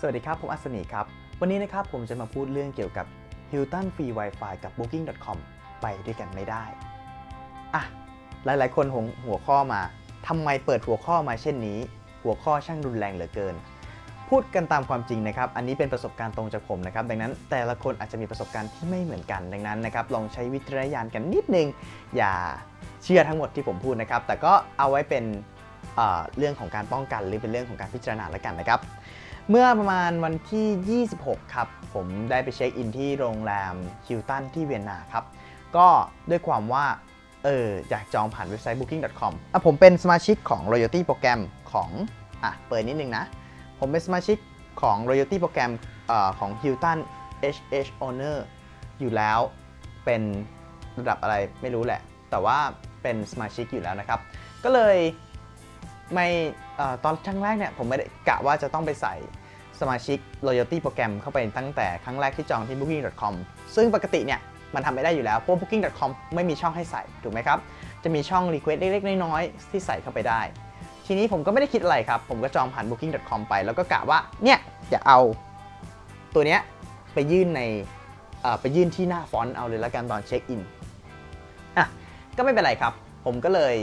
สวัสดีครับ ผมอัศนีครับ วันนี้นะครับผมจะมาพูดเรื่องเกี่ยวกับ Hilton Free Wi-Fi กับ Booking.com ไปด้วยกันไม่ได้ อะ หลายๆ คนหงหัวข้อมาทำไมเปิดหัวข้อมาเช่นนี้ หัวข้อช่างรุนแรงเหลือเกิน พูดกันตามความจริงนะครับ อันนี้เป็นประสบการณ์ตรงจากผมนะครับ ดังนั้นแต่ละคนอาจจะมีประสบการณ์ที่ไม่เหมือนกัน ดังนั้นนะครับ ลองใช้วิจารณญาณกันนิดนึง อย่าเชื่อทั้งหมดที่ผมพูดนะครับ แต่ก็เอาไว้เป็นเเรื่องของการป้องกันหรือเป็นเรื่องของการพิจารณาแล้วกันนะครับ เมื่อประมาณวันที่ 26 ครับ ผมได้ไปเช็คอินที่โรงแรมฮิลตันที่เวียนนาครับ ก็ด้วยความว่า เอออยากจองผ่านเว็บไซต์ booking.com อะผมเป็นสมาชิกของ royalty โปรแกรมของ อะ เปิดนิดนึงนะ ผมเป็นสมาชิกของ royalty โปรแกรมเอ่อของ Hilton HH Owner อยู่แล้วเป็นระดับอะไรไม่รู้แหละ แต่ว่าเป็นสมาชิกอยู่แล้วนะครับ ก็เลย ไม่ตอนครั้งแรกเนี่ยผมไม่ได้กะว่าจะต้องไปใส่สมาชิก loyalty โปรแกรมเข้าไปตั้งแต่ครั้งแรกที่จองที่ booking.com ซึ่งปกติเนี่ยมันทำไม่ได้อยู่แล้วเพราะ booking.com ไม่มีช่องให้ใส่ถูกไหมครับ จะมีช่อง request เล็กๆ น้อยๆ ที่ใส่เข้าไปได้ ทีนี้ผมก็ไม่ได้คิดอะไรครับ ผมก็จองผ่าน booking.com ไป แล้วก็กะว่าเนี่ยจะเอาตัวเนี้ยไปยื่นในไปยื่นที่หน้า front เอาเลยแล้วกันตอนเช็คอินอะก็ไม่เป็นไรครับ ผมก็เลย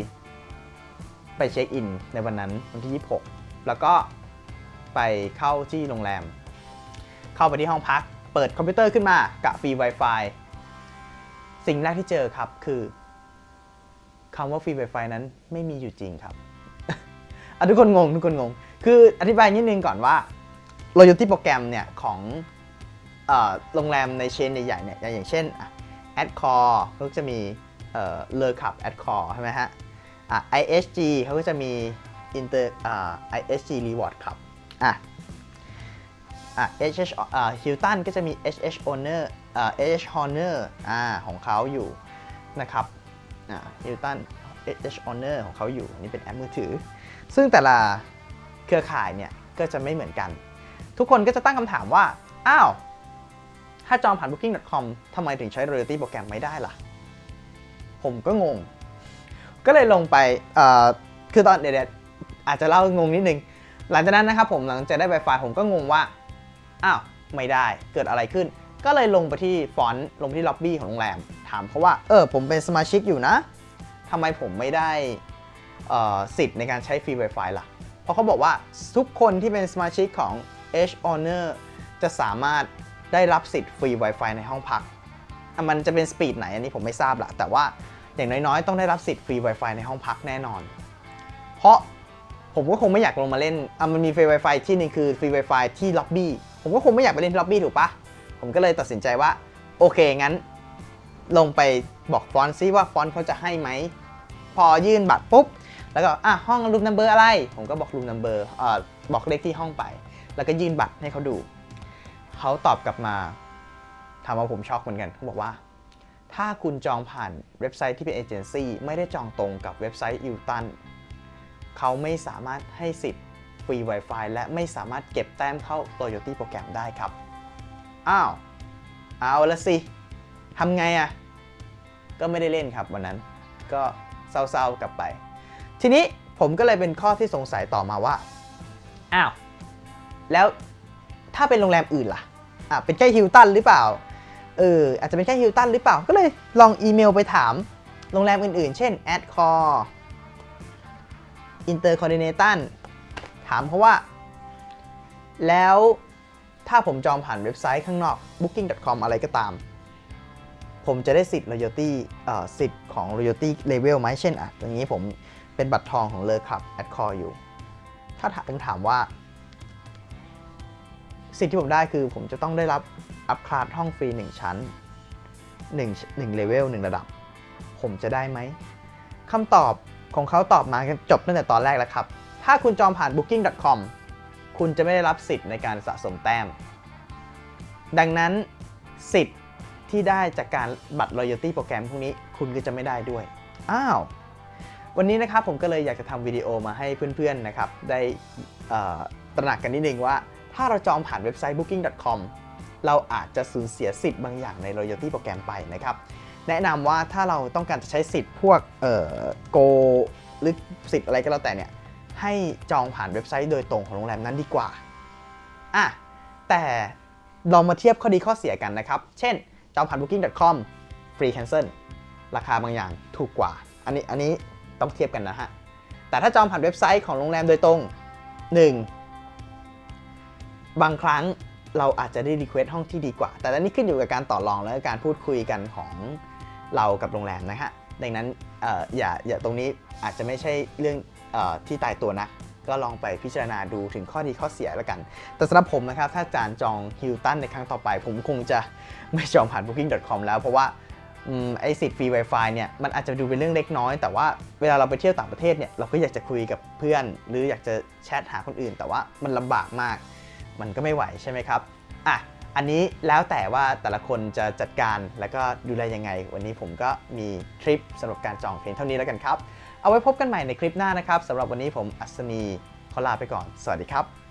ไปเช็คอินในวันนั้นวันที่ 26 แล้วก็ไปเข้าที่โรงแรม เข้าไปที่ห้องพัก เปิดคอมพิวเตอร์ขึ้นมากะฟรี Wi-Fi สิ่งแรกที่เจอครับคือคำว่าฟรี Wi-Fi นั้นไม่มีอยู่จริงครับอะทุกคนงงทุกคนงง คืออธิบายนิดนึงก่อนว่า loyalty โปรแกรมเนี่ยของโรงแรมในเชนใหญ่ๆเนี่ยอย่างเช่นอะ Adcore เขาก็จะมีเอ่อเลอคับ Adcore ใช่ไหมฮะ ISG เขาก็จะมี Inter อ่า ISG Reward ครับอะอะ HH อ่า Hilton ก็จะมี HH Owner อ่า HH Honor อ่าของเขาอยู่นะครับอ่า Hilton HH Honor ของเขาอยู่นี่เป็นแอปมือถือ ซึ่งแต่ละเครือข่ายเนี่ยก็จะไม่เหมือนกัน ทุกคนก็จะตั้งคำถามว่า อ้าว ถ้าจองผ่าน booking.com ทำไมถึงใช้ royalty โปรแกรมไม่ได้ล่ะ ผมก็งง ก็เลยลงไปคือตอนเดี๋ยวๆอาจจะเล่างงนิดนึง หลังจากนั้นนะครับผมหลังจากได้ Wi-Fi ผมก็งงว่า อ้าว ไม่ได้เกิดอะไรขึ้น ก็เลยลงไปที่ front ลงที่ล็อบบี้ของโรงแรม ถามเขาว่า เออ ผมเป็นสมาชิกอยู่นะทำไมผมไม่ได้สิทธิ์ในการใช้ฟรี Wi-Fi ล่ะ เพราะเขาบอกว่าทุกคนที่เป็นสมาชิกของ HHonors จะสามารถได้รับสิทธิ์ฟรี Wi-Fi ในห้องพัก มันจะเป็น speed ไหนอันนี้ผมไม่ทราบละแต่ว่า อย่างน้อยๆ ต้องได้รับสิทธิ์ฟรี Wi-Fi ในห้องพักแน่นอน เพราะผมก็คงไม่อยากลงมาเล่นอะมันมีฟรี Wi-Fi ที่นึงคือฟรี Wi-Fi ที่ล็อบบี้ ผมก็คงไม่อยากไปเล่นที่ล็อบบี้ถูกปะผมก็เลยตัดสินใจว่า โอเคงั้น ลงไปบอก front ซิว่า front เขาจะให้ไหม พอยื่นบัตรปุ๊บ แล้วก็อะห้อง room number อะไร ผมก็บอก room number อ่าบอกเลขที่ห้องไป แล้วก็ยื่นบัตรให้เขาดู เขาตอบกลับมาทำเอาผมช็อกเหมือนกันเขาบอกว่า ถ้าคุณจองผ่านเว็บไซต์ที่เป็นเอเจนซี่ไม่ได้จองตรงกับเว็บไซต์ฮิลตันเขาไม่สามารถให้สิทธิ์ฟรี Wi-Fi และไม่สามารถเก็บแต้มเข้า Loyalty Program ได้ครับ อ้าว เอาละสิทำไงอะ่ะ ก็ไม่ได้เล่นครับวันนั้น ก็เศร้าๆกลับไป ทีนี้ผมก็เลยเป็นข้อที่สงสัยต่อมาว่า อ้าว แล้วถ้าเป็นโรงแรมอื่นล่ะ อะ เป็นแค่ฮิลตันหรือเปล่า เอออาจจะเป็นแค่ฮิลตันหรือเปล่า ก็เลยลองอีเมลไปถามโรงแรมอื่นๆ เช่น Adcore Intercontinental ถามเขาว่า แล้วถ้าผมจองผ่านเว็บไซต์ข้างนอก booking.com อะไรก็ตาม ผมจะได้สิทธิ์ loyalty เอ่อสิทธิ์ของ loyalty level ไหมเช่นอะอย่างนี้ผมเป็นบัตรทองของเลอคับ a d c o r e อยู่ ถ้าถามผมถามว่า สิทธิ์ที่ผมได้คือผมจะต้องได้รับ อัพคลาสห้องฟรี 1 ชั้น1 1 level 1ระดับ ผมจะได้ไหมคำตอบของเขาตอบมาจบตั้งแต่ตอนแรกแล้วครับ ถ้าคุณจองผ่าน booking.com คุณจะไม่ได้รับสิทธิ์ในการสะสมแต้ม ดังนั้นสิทธิ์ที่ได้จากการบัตร loyalty โปรแกรมพวกนี้คุณก็จะไม่ได้ด้วย อ้าว วันนี้นะครับผมก็เลยอยากจะทำวิดีโอมาให้เพื่อนๆนะครับ ได้ตระหนักกันนิดนึงว่า ถ้าเราจองผ่านเว็บไซต์ booking.com เราอาจจะสูญเสียสิทธิ์บางอย่างใน loyalty โปรแกรมไปนะครับ แนะนำว่าถ้าเราต้องการจะใช้สิทธิ์พวกเอ่อโกหรือสิทธิ์อะไรก็แล้วแต่เนี่ยให้จองผ่านเว็บไซต์โดยตรงของโรงแรมนั้นดีกว่าอะแต่ลองมาเทียบข้อดีข้อเสียกันนะครับ เช่น จองผ่าน booking.com free cancel ราคาบางอย่างถูกกว่า อันนี้อันนี้ต้องเทียบกันนะฮะ แต่ถ้าจองผ่านเว็บไซต์ของโรงแรมโดยตรง 1. บางครั้ง เราอาจจะได้ request ห้องที่ดีกว่า แต่อันนี้ขึ้นอยู่กับการต่อรองและการพูดคุยกันของเรากับโรงแรมนะฮะ ดังนั้นอออย่าอย่าตรงนี้อาจจะไม่ใช่เรื่องออที่ตายตัวนะก็ลองไปพิจารณาดูถึงข้อดีข้อเสียแล้วกัน แต่สำหรับผมนะครับ ถ้าจะจองฮิลตันในครั้งต่อไป ผมคงจะไม่จองผ่าน booking.com แล้ว เพราะว่าอไอสิทธิ์ฟรี Wi-Fi เนี่ย มันอาจจะดูเป็นเรื่องเล็กน้อย แต่ว่าเวลาเราไปเที่ยวต่างประเทศเนี่ย เราก็อยากจะคุยกับเพื่อน หรืออยากจะแชทหาคนอื่น แต่ว่ามันลำบากมาก มันก็ไม่ไหวใช่ไหมครับอะอันนี้แล้วแต่ว่าแต่ละคนจะจัดการแล้วก็ดูแลยังไง วันนี้ผมก็มีทริปสำหรับการจองเพลงเท่านี้แล้วกันครับ เอาไว้พบกันใหม่ในคลิปหน้านะครับสำหรับวันนี้ผมอัศนีขอลาไปก่อน สวัสดีครับ